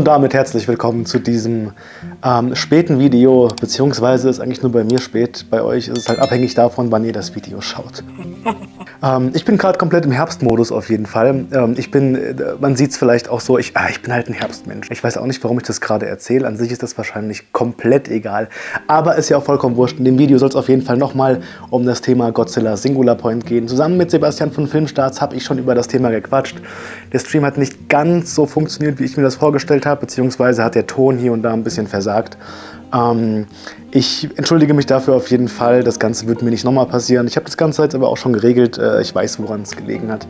Und damit herzlich willkommen zu diesem ähm, späten Video, beziehungsweise ist eigentlich nur bei mir spät, bei euch ist es halt abhängig davon, wann ihr das Video schaut. ähm, ich bin gerade komplett im Herbstmodus auf jeden Fall. Ähm, ich bin, äh, man sieht es vielleicht auch so, ich, ah, ich bin halt ein Herbstmensch. Ich weiß auch nicht, warum ich das gerade erzähle. An sich ist das wahrscheinlich komplett egal. Aber ist ja auch vollkommen wurscht. In dem Video soll es auf jeden Fall nochmal um das Thema Godzilla Singular Point gehen. Zusammen mit Sebastian von Filmstarts habe ich schon über das Thema gequatscht. Der Stream hat nicht ganz so funktioniert, wie ich mir das vorgestellt vorgestellt habe, beziehungsweise hat der Ton hier und da ein bisschen versagt. Ähm, ich entschuldige mich dafür auf jeden Fall. Das Ganze wird mir nicht nochmal passieren. Ich habe das Ganze jetzt aber auch schon geregelt. Äh, ich weiß, woran es gelegen hat.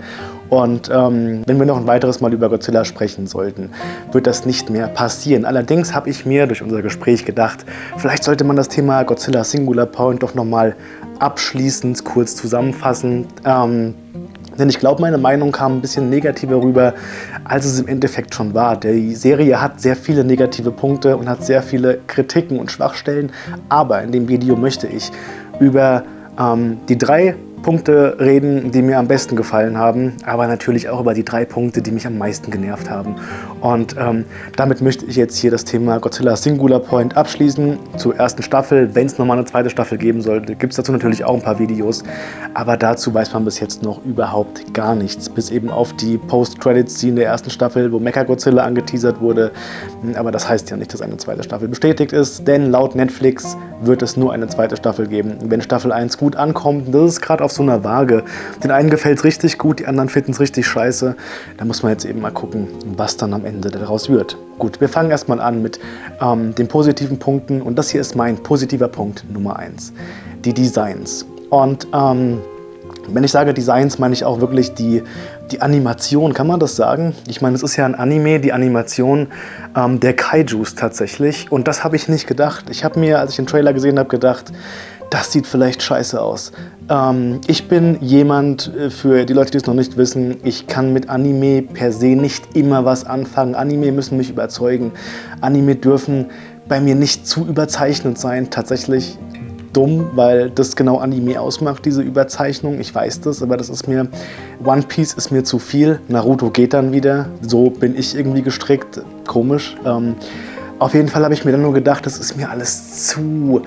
Und ähm, wenn wir noch ein weiteres Mal über Godzilla sprechen sollten, wird das nicht mehr passieren. Allerdings habe ich mir durch unser Gespräch gedacht, vielleicht sollte man das Thema Godzilla Singular Point doch nochmal abschließend kurz zusammenfassen. Ähm, denn ich glaube, meine Meinung kam ein bisschen negativer rüber, als es im Endeffekt schon war. Die Serie hat sehr viele negative Punkte und hat sehr viele Kritiken und Schwachstellen. Aber in dem Video möchte ich über ähm, die drei Punkte reden, die mir am besten gefallen haben, aber natürlich auch über die drei Punkte, die mich am meisten genervt haben. Und ähm, damit möchte ich jetzt hier das Thema Godzilla Singular Point abschließen zur ersten Staffel. Wenn es nochmal eine zweite Staffel geben sollte, gibt es dazu natürlich auch ein paar Videos, aber dazu weiß man bis jetzt noch überhaupt gar nichts. Bis eben auf die Post-Credits-Scene der ersten Staffel, wo Mecha-Godzilla angeteasert wurde. Aber das heißt ja nicht, dass eine zweite Staffel bestätigt ist, denn laut Netflix wird es nur eine zweite Staffel geben. Wenn Staffel 1 gut ankommt, das ist gerade auf so einer Waage. Den einen gefällt es richtig gut, die anderen finden es richtig scheiße. Da muss man jetzt eben mal gucken, was dann am Ende daraus wird. Gut, wir fangen erstmal an mit ähm, den positiven Punkten und das hier ist mein positiver Punkt Nummer 1. Die Designs. Und ähm, wenn ich sage Designs, meine ich auch wirklich die, die Animation, kann man das sagen? Ich meine, es ist ja ein Anime, die Animation ähm, der Kaijus tatsächlich. Und das habe ich nicht gedacht. Ich habe mir, als ich den Trailer gesehen habe, gedacht, das sieht vielleicht scheiße aus. Ähm, ich bin jemand, äh, für die Leute, die es noch nicht wissen, ich kann mit Anime per se nicht immer was anfangen. Anime müssen mich überzeugen. Anime dürfen bei mir nicht zu überzeichnet sein. Tatsächlich dumm, weil das genau Anime ausmacht, diese Überzeichnung. Ich weiß das, aber das ist mir... One Piece ist mir zu viel. Naruto geht dann wieder. So bin ich irgendwie gestrickt. Komisch. Ähm, auf jeden Fall habe ich mir dann nur gedacht, das ist mir alles zu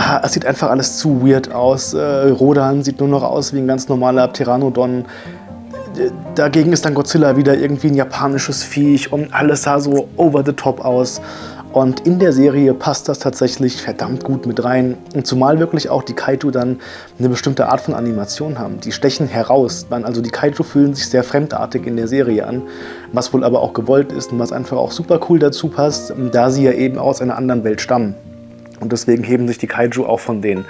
Ah, es sieht einfach alles zu weird aus. Äh, Rodan sieht nur noch aus wie ein ganz normaler Pteranodon. Dagegen ist dann Godzilla wieder irgendwie ein japanisches Viech und alles sah so over the top aus. Und in der Serie passt das tatsächlich verdammt gut mit rein. Und zumal wirklich auch die Kaiju dann eine bestimmte Art von Animation haben. Die stechen heraus. Also die Kaiju fühlen sich sehr fremdartig in der Serie an. Was wohl aber auch gewollt ist und was einfach auch super cool dazu passt, da sie ja eben aus einer anderen Welt stammen. Und deswegen heben sich die Kaiju auch von den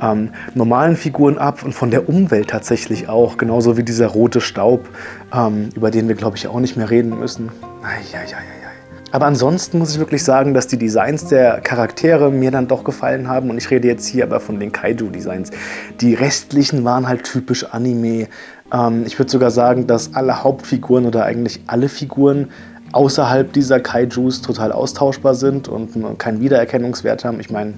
ähm, normalen Figuren ab und von der Umwelt tatsächlich auch. Genauso wie dieser rote Staub, ähm, über den wir, glaube ich, auch nicht mehr reden müssen. Eieieiei. Aber ansonsten muss ich wirklich sagen, dass die Designs der Charaktere mir dann doch gefallen haben. Und ich rede jetzt hier aber von den Kaiju-Designs. Die restlichen waren halt typisch Anime. Ähm, ich würde sogar sagen, dass alle Hauptfiguren oder eigentlich alle Figuren außerhalb dieser Kaijus total austauschbar sind und keinen Wiedererkennungswert haben. Ich meine,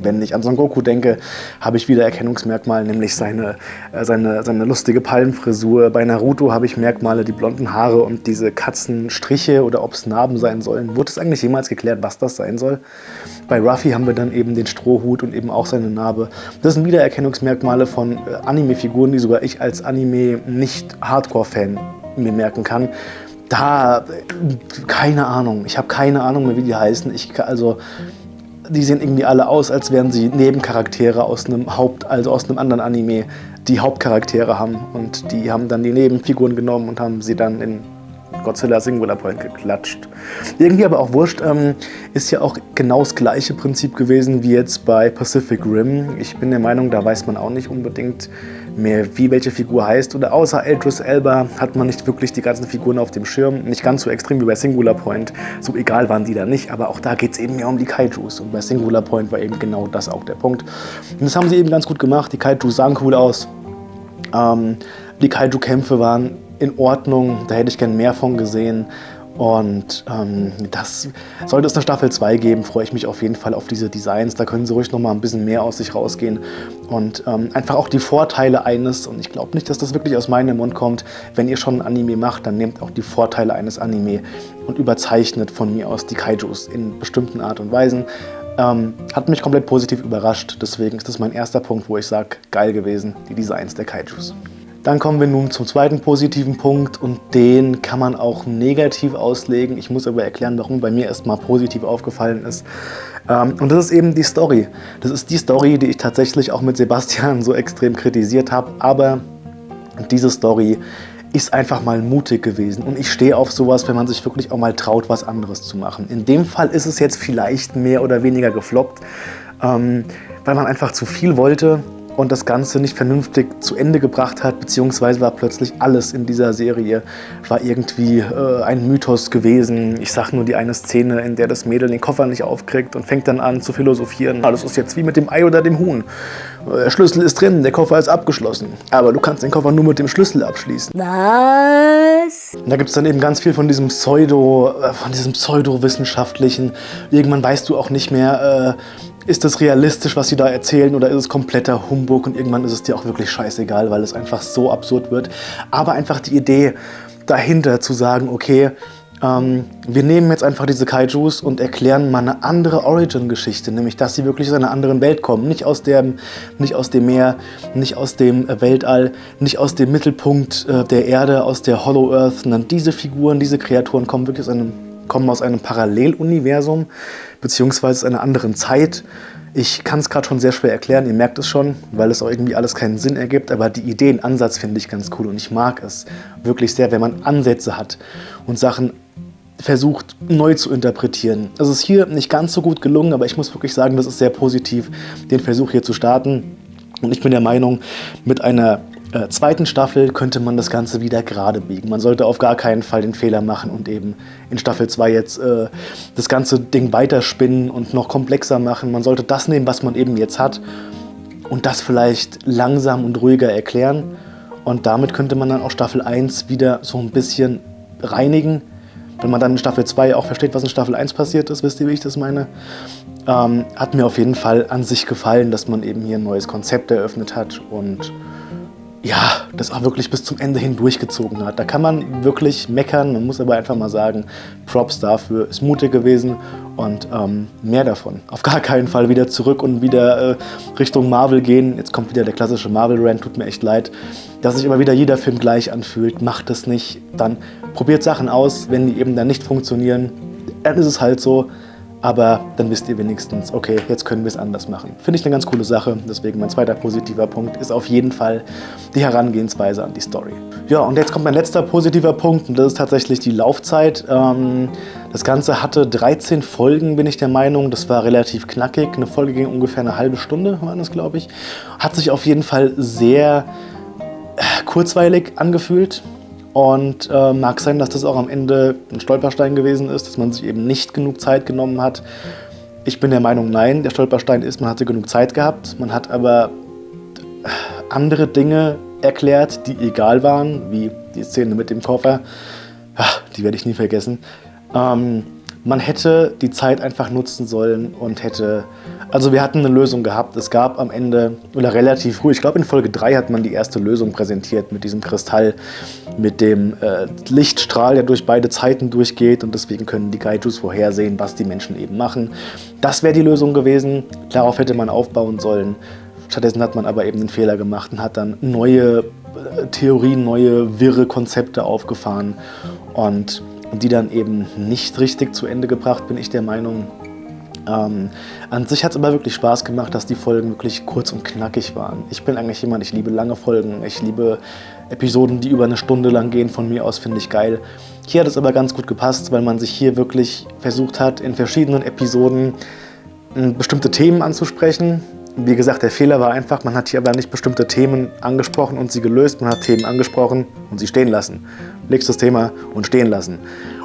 wenn ich an Son Goku denke, habe ich Wiedererkennungsmerkmale, nämlich seine, äh, seine, seine lustige Palmenfrisur. Bei Naruto habe ich Merkmale, die blonden Haare und diese Katzenstriche oder ob es Narben sein sollen. Wurde es eigentlich jemals geklärt, was das sein soll? Bei Ruffy haben wir dann eben den Strohhut und eben auch seine Narbe. Das sind Wiedererkennungsmerkmale von äh, Anime-Figuren, die sogar ich als Anime-nicht-Hardcore-Fan mir merken kann da, keine Ahnung. Ich habe keine Ahnung mehr, wie die heißen. Ich, also, die sehen irgendwie alle aus, als wären sie Nebencharaktere aus einem Haupt, also aus einem anderen Anime, die Hauptcharaktere haben. Und die haben dann die Nebenfiguren genommen und haben sie dann in Godzilla Singular Point geklatscht. Irgendwie aber auch wurscht, ähm, ist ja auch genau das gleiche Prinzip gewesen wie jetzt bei Pacific Rim. Ich bin der Meinung, da weiß man auch nicht unbedingt mehr, wie welche Figur heißt. Oder außer Eldris Elba hat man nicht wirklich die ganzen Figuren auf dem Schirm. Nicht ganz so extrem wie bei Singular Point. So egal waren die da nicht, aber auch da geht es eben ja um die Kaijus. Und bei Singular Point war eben genau das auch der Punkt. Und das haben sie eben ganz gut gemacht. Die Kaijus sahen cool aus. Ähm, die Kaiju-Kämpfe waren in Ordnung, da hätte ich gern mehr von gesehen. Und ähm, das sollte es eine Staffel 2 geben, freue ich mich auf jeden Fall auf diese Designs. Da können sie ruhig noch mal ein bisschen mehr aus sich rausgehen. Und ähm, einfach auch die Vorteile eines, und ich glaube nicht, dass das wirklich aus meinem Mund kommt, wenn ihr schon ein Anime macht, dann nehmt auch die Vorteile eines Anime und überzeichnet von mir aus die Kaijus in bestimmten Art und Weisen. Ähm, hat mich komplett positiv überrascht, deswegen ist das mein erster Punkt, wo ich sage, geil gewesen, die Designs der Kaijus. Dann kommen wir nun zum zweiten positiven Punkt und den kann man auch negativ auslegen. Ich muss aber erklären, warum bei mir erstmal positiv aufgefallen ist. Ähm, und das ist eben die Story. Das ist die Story, die ich tatsächlich auch mit Sebastian so extrem kritisiert habe. Aber diese Story ist einfach mal mutig gewesen. Und ich stehe auf sowas, wenn man sich wirklich auch mal traut, was anderes zu machen. In dem Fall ist es jetzt vielleicht mehr oder weniger gefloppt, ähm, weil man einfach zu viel wollte und das Ganze nicht vernünftig zu Ende gebracht hat, beziehungsweise war plötzlich alles in dieser Serie, war irgendwie äh, ein Mythos gewesen. Ich sag nur die eine Szene, in der das Mädel den Koffer nicht aufkriegt und fängt dann an zu philosophieren. Alles ist jetzt wie mit dem Ei oder dem Huhn. Der Schlüssel ist drin, der Koffer ist abgeschlossen. Aber du kannst den Koffer nur mit dem Schlüssel abschließen. Was? Da gibt es dann eben ganz viel von diesem Pseudo, äh, von diesem Pseudowissenschaftlichen. Irgendwann weißt du auch nicht mehr, äh, ist das realistisch, was sie da erzählen oder ist es kompletter Humbug und irgendwann ist es dir auch wirklich scheißegal, weil es einfach so absurd wird. Aber einfach die Idee dahinter zu sagen, okay, ähm, wir nehmen jetzt einfach diese Kaijus und erklären mal eine andere Origin-Geschichte, nämlich dass sie wirklich aus einer anderen Welt kommen. Nicht aus, dem, nicht aus dem Meer, nicht aus dem Weltall, nicht aus dem Mittelpunkt äh, der Erde, aus der Hollow Earth, sondern diese Figuren, diese Kreaturen kommen wirklich aus einem kommen aus einem Paralleluniversum beziehungsweise einer anderen Zeit. Ich kann es gerade schon sehr schwer erklären, ihr merkt es schon, weil es auch irgendwie alles keinen Sinn ergibt, aber die Ideenansatz finde ich ganz cool und ich mag es wirklich sehr, wenn man Ansätze hat und Sachen versucht neu zu interpretieren. Es ist hier nicht ganz so gut gelungen, aber ich muss wirklich sagen, das ist sehr positiv, den Versuch hier zu starten. Und ich bin der Meinung, mit einer äh, zweiten Staffel könnte man das Ganze wieder gerade biegen. Man sollte auf gar keinen Fall den Fehler machen und eben in Staffel 2 jetzt äh, das ganze Ding weiterspinnen und noch komplexer machen. Man sollte das nehmen, was man eben jetzt hat und das vielleicht langsam und ruhiger erklären. Und damit könnte man dann auch Staffel 1 wieder so ein bisschen reinigen. Wenn man dann in Staffel 2 auch versteht, was in Staffel 1 passiert ist, wisst ihr, wie ich das meine? Ähm, hat mir auf jeden Fall an sich gefallen, dass man eben hier ein neues Konzept eröffnet hat und ja, das auch wirklich bis zum Ende hin durchgezogen hat. Da kann man wirklich meckern, man muss aber einfach mal sagen, Props dafür, ist mutig gewesen und ähm, mehr davon. Auf gar keinen Fall wieder zurück und wieder äh, Richtung Marvel gehen. Jetzt kommt wieder der klassische Marvel-Rant, tut mir echt leid. Dass sich immer wieder jeder Film gleich anfühlt, macht das nicht. Dann probiert Sachen aus, wenn die eben dann nicht funktionieren, dann ist es halt so aber dann wisst ihr wenigstens, okay, jetzt können wir es anders machen. Finde ich eine ganz coole Sache, deswegen mein zweiter positiver Punkt ist auf jeden Fall die Herangehensweise an die Story. Ja, und jetzt kommt mein letzter positiver Punkt und das ist tatsächlich die Laufzeit. Ähm, das Ganze hatte 13 Folgen, bin ich der Meinung. Das war relativ knackig. Eine Folge ging ungefähr eine halbe Stunde, war das, glaube ich. Hat sich auf jeden Fall sehr äh, kurzweilig angefühlt. Und äh, mag sein, dass das auch am Ende ein Stolperstein gewesen ist, dass man sich eben nicht genug Zeit genommen hat. Ich bin der Meinung, nein, der Stolperstein ist, man hatte genug Zeit gehabt. Man hat aber andere Dinge erklärt, die egal waren, wie die Szene mit dem Koffer. Ach, die werde ich nie vergessen. Ähm, man hätte die Zeit einfach nutzen sollen und hätte also wir hatten eine Lösung gehabt. Es gab am Ende, oder relativ früh, ich glaube in Folge 3 hat man die erste Lösung präsentiert mit diesem Kristall, mit dem äh, Lichtstrahl, der durch beide Zeiten durchgeht und deswegen können die Gaijus vorhersehen, was die Menschen eben machen. Das wäre die Lösung gewesen. Darauf hätte man aufbauen sollen. Stattdessen hat man aber eben den Fehler gemacht und hat dann neue äh, Theorien, neue wirre Konzepte aufgefahren und die dann eben nicht richtig zu Ende gebracht, bin ich der Meinung. Ähm, an sich hat es aber wirklich Spaß gemacht, dass die Folgen wirklich kurz und knackig waren. Ich bin eigentlich jemand, ich liebe lange Folgen, ich liebe Episoden, die über eine Stunde lang gehen, von mir aus finde ich geil. Hier hat es aber ganz gut gepasst, weil man sich hier wirklich versucht hat, in verschiedenen Episoden hm, bestimmte Themen anzusprechen. Wie gesagt, der Fehler war einfach, man hat hier aber nicht bestimmte Themen angesprochen und sie gelöst, man hat Themen angesprochen und sie stehen lassen. Nächstes Thema und stehen lassen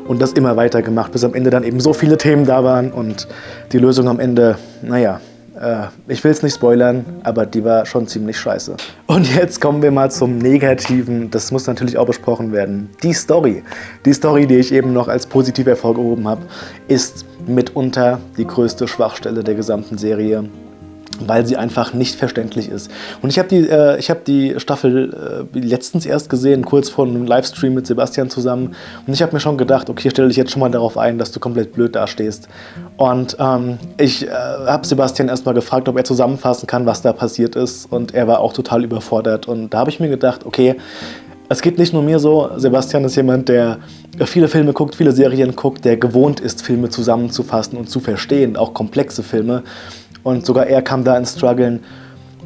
und das immer weiter gemacht, bis am Ende dann eben so viele Themen da waren und die Lösung am Ende, naja, äh, ich will es nicht spoilern, aber die war schon ziemlich scheiße. Und jetzt kommen wir mal zum Negativen. Das muss natürlich auch besprochen werden. Die Story. Die Story, die ich eben noch als positiv hervorgehoben habe, ist mitunter die größte Schwachstelle der gesamten Serie weil sie einfach nicht verständlich ist. Und ich habe die, äh, hab die Staffel äh, letztens erst gesehen, kurz vor einem Livestream mit Sebastian zusammen. Und ich habe mir schon gedacht, okay, stelle dich jetzt schon mal darauf ein, dass du komplett blöd dastehst. Und ähm, ich äh, habe Sebastian erstmal gefragt, ob er zusammenfassen kann, was da passiert ist. Und er war auch total überfordert. Und da habe ich mir gedacht, okay, es geht nicht nur mir so. Sebastian ist jemand, der viele Filme guckt, viele Serien guckt, der gewohnt ist, Filme zusammenzufassen und zu verstehen, auch komplexe Filme und sogar er kam da ins Struggeln.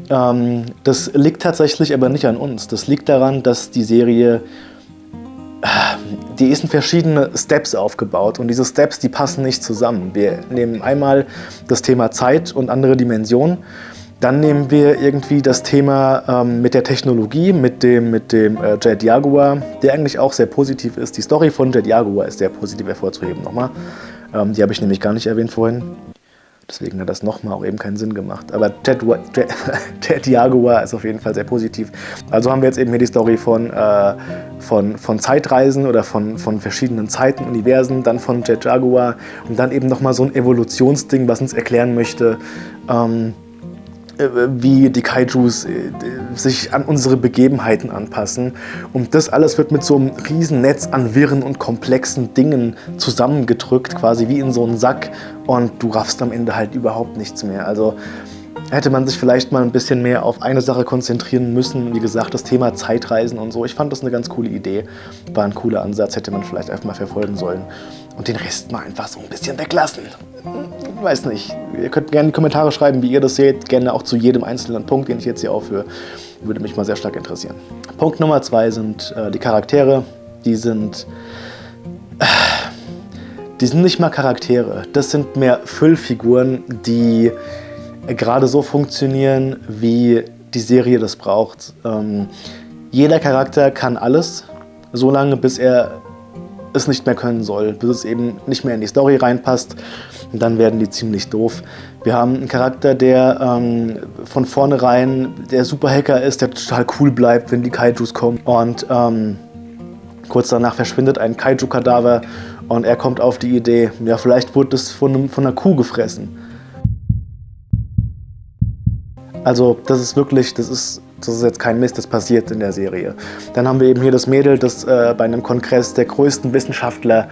Ähm, das liegt tatsächlich aber nicht an uns. Das liegt daran, dass die Serie, die ist in verschiedene Steps aufgebaut und diese Steps, die passen nicht zusammen. Wir nehmen einmal das Thema Zeit und andere Dimensionen. Dann nehmen wir irgendwie das Thema ähm, mit der Technologie, mit dem, mit dem äh, Jet Jaguar, der eigentlich auch sehr positiv ist. Die Story von Jet Jaguar ist sehr positiv hervorzuheben nochmal. Ähm, die habe ich nämlich gar nicht erwähnt vorhin. Deswegen hat das nochmal auch eben keinen Sinn gemacht. Aber Ted, Ted, Ted, Jaguar ist auf jeden Fall sehr positiv. Also haben wir jetzt eben hier die Story von, äh, von, von Zeitreisen oder von, von verschiedenen Zeiten, Universen, dann von Jet Jaguar und dann eben nochmal so ein Evolutionsding, was uns erklären möchte, ähm, äh, wie die Kaijus äh, sich an unsere Begebenheiten anpassen. Und das alles wird mit so einem riesen Netz an wirren und komplexen Dingen zusammengedrückt, quasi wie in so einen Sack. Und du raffst am Ende halt überhaupt nichts mehr. Also hätte man sich vielleicht mal ein bisschen mehr auf eine Sache konzentrieren müssen. Wie gesagt, das Thema Zeitreisen und so. Ich fand das eine ganz coole Idee. War ein cooler Ansatz, hätte man vielleicht einfach mal verfolgen sollen. Und den Rest mal einfach so ein bisschen weglassen. Weiß nicht. Ihr könnt gerne in die Kommentare schreiben, wie ihr das seht. Gerne auch zu jedem einzelnen Punkt, den ich jetzt hier aufführe. Würde mich mal sehr stark interessieren. Punkt Nummer zwei sind äh, die Charaktere. Die sind... Äh, die sind nicht mal Charaktere. Das sind mehr Füllfiguren, die gerade so funktionieren, wie die Serie das braucht. Ähm, jeder Charakter kann alles, solange bis er es nicht mehr können soll, bis es eben nicht mehr in die Story reinpasst. Und dann werden die ziemlich doof. Wir haben einen Charakter, der ähm, von vornherein der Superhacker ist, der total cool bleibt, wenn die Kaijus kommen. Und ähm, kurz danach verschwindet ein Kaiju-Kadaver und er kommt auf die Idee, ja vielleicht wurde es von, von einer Kuh gefressen. Also das ist wirklich, das ist, das ist jetzt kein Mist, das passiert in der Serie. Dann haben wir eben hier das Mädel, das äh, bei einem Kongress der größten Wissenschaftler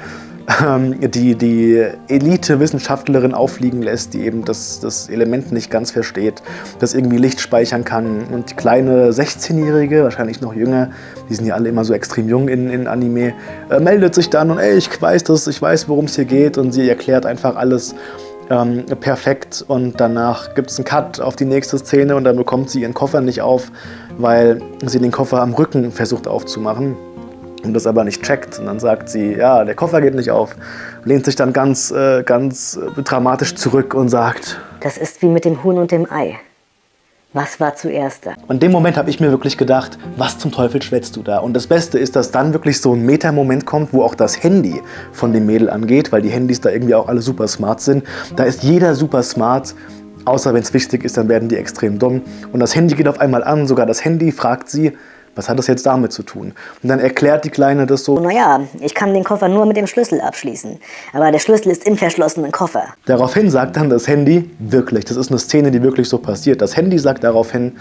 ähm, die, die Elite-Wissenschaftlerin auffliegen lässt, die eben das, das Element nicht ganz versteht, das irgendwie Licht speichern kann. Und die kleine 16-Jährige, wahrscheinlich noch jünger, die sind ja alle immer so extrem jung in, in Anime, äh, meldet sich dann und ey, ich weiß das, ich weiß, worum es hier geht und sie erklärt einfach alles ähm, perfekt und danach gibt es einen Cut auf die nächste Szene und dann bekommt sie ihren Koffer nicht auf, weil sie den Koffer am Rücken versucht aufzumachen und das aber nicht checkt. Und dann sagt sie, ja, der Koffer geht nicht auf, lehnt sich dann ganz, äh, ganz dramatisch zurück und sagt, das ist wie mit dem Huhn und dem Ei. Was war zuerst da? Und in dem Moment habe ich mir wirklich gedacht, was zum Teufel schwätzt du da? Und das Beste ist, dass dann wirklich so ein Meta-Moment kommt, wo auch das Handy von dem Mädel angeht, weil die Handys da irgendwie auch alle super smart sind. Da ist jeder super smart, außer wenn es wichtig ist, dann werden die extrem dumm. Und das Handy geht auf einmal an, sogar das Handy fragt sie, was hat das jetzt damit zu tun? Und dann erklärt die Kleine das so. Naja, ich kann den Koffer nur mit dem Schlüssel abschließen. Aber der Schlüssel ist im verschlossenen Koffer. Daraufhin sagt dann das Handy, wirklich, das ist eine Szene, die wirklich so passiert. Das Handy sagt daraufhin,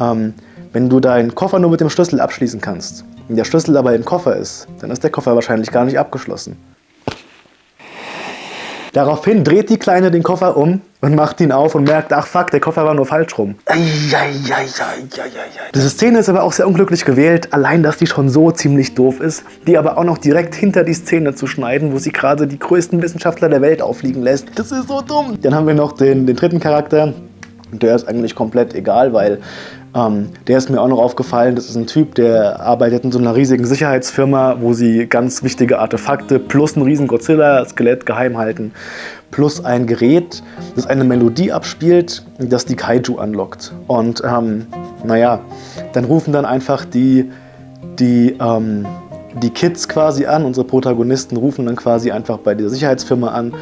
ähm, wenn du deinen Koffer nur mit dem Schlüssel abschließen kannst, wenn der Schlüssel aber im Koffer ist, dann ist der Koffer wahrscheinlich gar nicht abgeschlossen. Daraufhin dreht die Kleine den Koffer um und macht ihn auf und merkt, ach fuck, der Koffer war nur falsch rum. Diese Szene ist aber auch sehr unglücklich gewählt, allein, dass die schon so ziemlich doof ist, die aber auch noch direkt hinter die Szene zu schneiden, wo sie gerade die größten Wissenschaftler der Welt auffliegen lässt. Das ist so dumm. Dann haben wir noch den, den dritten Charakter, der ist eigentlich komplett egal, weil ähm, der ist mir auch noch aufgefallen, das ist ein Typ, der arbeitet in so einer riesigen Sicherheitsfirma, wo sie ganz wichtige Artefakte plus ein riesen Godzilla-Skelett geheim halten, plus ein Gerät, das eine Melodie abspielt, das die Kaiju anlockt. Und ähm, naja, dann rufen dann einfach die, die, ähm, die Kids quasi an, unsere Protagonisten rufen dann quasi einfach bei der Sicherheitsfirma an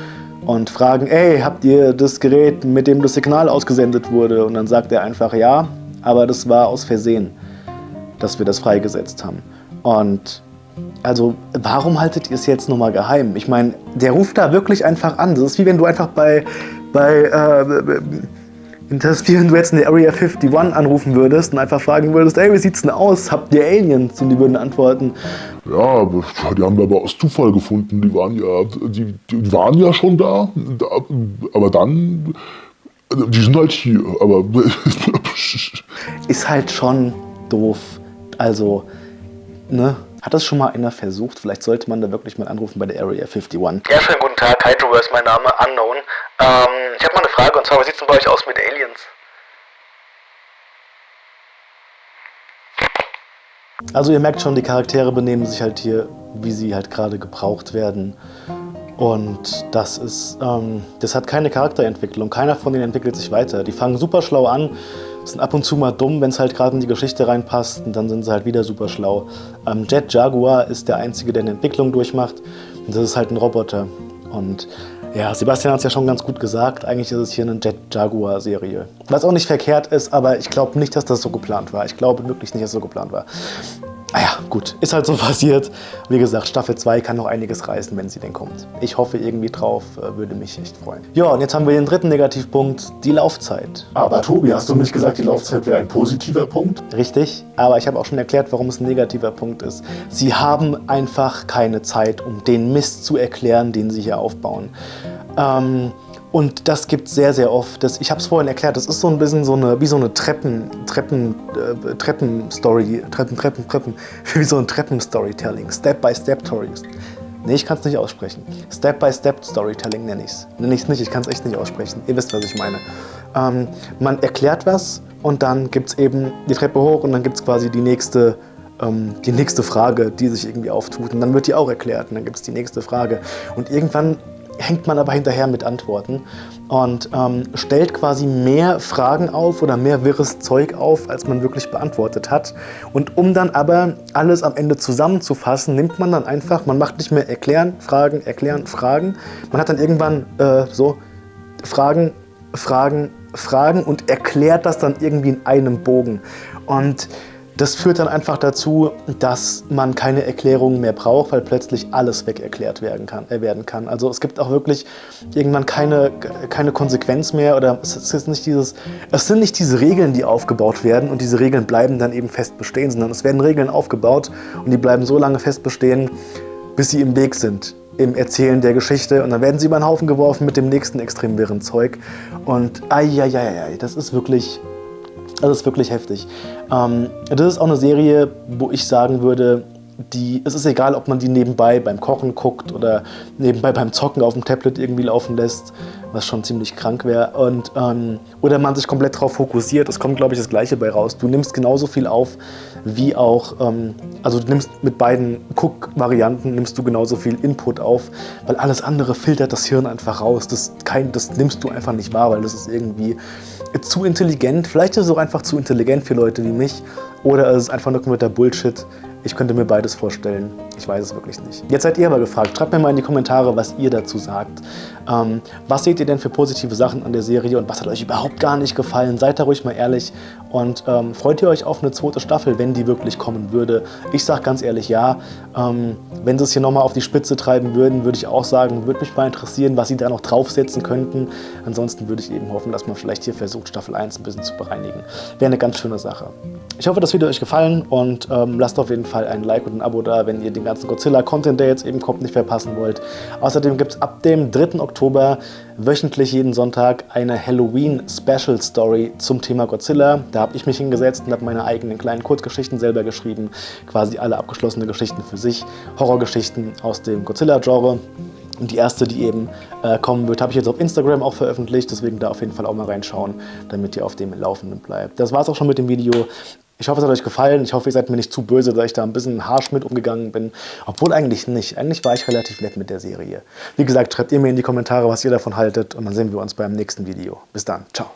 und fragen, ey, habt ihr das Gerät, mit dem das Signal ausgesendet wurde? Und dann sagt er einfach, ja, aber das war aus Versehen, dass wir das freigesetzt haben. Und also, warum haltet ihr es jetzt nochmal geheim? Ich meine, der ruft da wirklich einfach an. Das ist wie wenn du einfach bei, bei äh, das wenn du jetzt in der Area 51 anrufen würdest und einfach fragen würdest, ey, wie sieht's denn aus? Habt ihr Aliens? Und die würden antworten. Ja, die haben wir aber aus Zufall gefunden. Die waren ja, die, die waren ja schon da, da aber dann, die sind halt hier. Aber ist halt schon doof. Also, ne? Hat das schon mal einer versucht? Vielleicht sollte man da wirklich mal anrufen bei der Area 51. Ja, schönen guten Tag. Hydro ist mein Name, Unknown. Ähm, ich habe mal eine Frage und zwar, wie sieht es denn bei euch aus mit Aliens? Also ihr merkt schon, die Charaktere benehmen sich halt hier, wie sie halt gerade gebraucht werden. Und das ist, ähm, das hat keine Charakterentwicklung. Keiner von denen entwickelt sich weiter. Die fangen super schlau an, sind ab und zu mal dumm, wenn es halt gerade in die Geschichte reinpasst und dann sind sie halt wieder super schlau. Ähm, Jet Jaguar ist der Einzige, der eine Entwicklung durchmacht und das ist halt ein Roboter. Und ja, Sebastian hat es ja schon ganz gut gesagt, eigentlich ist es hier eine Jet Jaguar Serie. Was auch nicht verkehrt ist, aber ich glaube nicht, dass das so geplant war. Ich glaube wirklich nicht, dass das so geplant war. Ah ja, gut, ist halt so passiert. Wie gesagt, Staffel 2 kann noch einiges reißen, wenn sie denn kommt. Ich hoffe irgendwie drauf, äh, würde mich echt freuen. Ja, und jetzt haben wir den dritten Negativpunkt, die Laufzeit. Aber Tobi, hast du nicht gesagt, die Laufzeit wäre ein positiver Punkt? Richtig, aber ich habe auch schon erklärt, warum es ein negativer Punkt ist. Sie haben einfach keine Zeit, um den Mist zu erklären, den sie hier aufbauen. Ähm, und das gibt es sehr, sehr oft. Das, ich habe es vorhin erklärt, das ist so ein bisschen so eine, wie so eine Treppen, Treppen, äh, Treppen-Story, Treppen, Treppen, Treppen, wie so ein Treppen-Storytelling, Step-by-Step-Stories. Nee, ich kann es nicht aussprechen. Step-by-Step-Storytelling nenne ich es. Nenne ich es nicht, ich kann es echt nicht aussprechen. Ihr wisst, was ich meine. Ähm, man erklärt was und dann gibt es eben die Treppe hoch und dann gibt es quasi die nächste ähm, die nächste Frage, die sich irgendwie auftut. Und dann wird die auch erklärt und dann gibt es die nächste Frage. Und irgendwann hängt man aber hinterher mit Antworten und ähm, stellt quasi mehr Fragen auf oder mehr wirres Zeug auf, als man wirklich beantwortet hat. Und um dann aber alles am Ende zusammenzufassen, nimmt man dann einfach, man macht nicht mehr erklären, Fragen, erklären, Fragen. Man hat dann irgendwann äh, so Fragen, Fragen, Fragen und erklärt das dann irgendwie in einem Bogen. Und das führt dann einfach dazu, dass man keine Erklärungen mehr braucht, weil plötzlich alles wegerklärt werden kann. Äh, werden kann. Also es gibt auch wirklich irgendwann keine, keine Konsequenz mehr oder es, ist nicht dieses, es sind nicht diese Regeln, die aufgebaut werden und diese Regeln bleiben dann eben fest bestehen, sondern es werden Regeln aufgebaut und die bleiben so lange fest bestehen, bis sie im Weg sind im Erzählen der Geschichte und dann werden sie über den Haufen geworfen mit dem nächsten extrem wirren Zeug und ai, ai, ai, ai, das ist wirklich das ist wirklich heftig. Ähm, das ist auch eine Serie, wo ich sagen würde, die, es ist egal, ob man die nebenbei beim Kochen guckt oder nebenbei beim Zocken auf dem Tablet irgendwie laufen lässt, was schon ziemlich krank wäre. ähm, oder man sich komplett darauf fokussiert. Es kommt, glaube ich, das Gleiche bei raus. Du nimmst genauso viel auf, wie auch, ähm, also du nimmst mit beiden Cook-Varianten nimmst du genauso viel Input auf, weil alles andere filtert das Hirn einfach raus. Das, kein, das nimmst du einfach nicht wahr, weil das ist irgendwie zu intelligent. Vielleicht ist es auch einfach zu intelligent für Leute wie mich. Oder es ist einfach nur kompletter Bullshit. Ich könnte mir beides vorstellen. Ich weiß es wirklich nicht. Jetzt seid ihr aber gefragt. Schreibt mir mal in die Kommentare, was ihr dazu sagt. Ähm, was seht ihr denn für positive Sachen an der Serie und was hat euch überhaupt gar nicht gefallen? Seid da ruhig mal ehrlich und ähm, freut ihr euch auf eine zweite Staffel, wenn die wirklich kommen würde? Ich sage ganz ehrlich ja. Ähm, wenn sie es hier nochmal auf die Spitze treiben würden, würde ich auch sagen, würde mich mal interessieren, was sie da noch draufsetzen könnten. Ansonsten würde ich eben hoffen, dass man vielleicht hier versucht, Staffel 1 ein bisschen zu bereinigen. Wäre eine ganz schöne Sache. Ich hoffe, das Video euch gefallen und ähm, lasst auf jeden Fall ein Like und ein Abo da, wenn ihr den ganzen Godzilla-Content, der jetzt eben kommt, nicht verpassen wollt. Außerdem gibt es ab dem 3. Oktober wöchentlich jeden Sonntag eine Halloween-Special-Story zum Thema Godzilla. Da habe ich mich hingesetzt und habe meine eigenen kleinen Kurzgeschichten selber geschrieben. Quasi alle abgeschlossene Geschichten für sich. Horrorgeschichten aus dem Godzilla-Genre. Und die erste, die eben äh, kommen wird, habe ich jetzt auf Instagram auch veröffentlicht. Deswegen da auf jeden Fall auch mal reinschauen, damit ihr auf dem Laufenden bleibt. Das war es auch schon mit dem Video. Ich hoffe, es hat euch gefallen. Ich hoffe, ihr seid mir nicht zu böse, dass ich da ein bisschen harsch mit umgegangen bin. Obwohl eigentlich nicht. Eigentlich war ich relativ nett mit der Serie. Wie gesagt, schreibt ihr mir in die Kommentare, was ihr davon haltet. Und dann sehen wir uns beim nächsten Video. Bis dann. Ciao.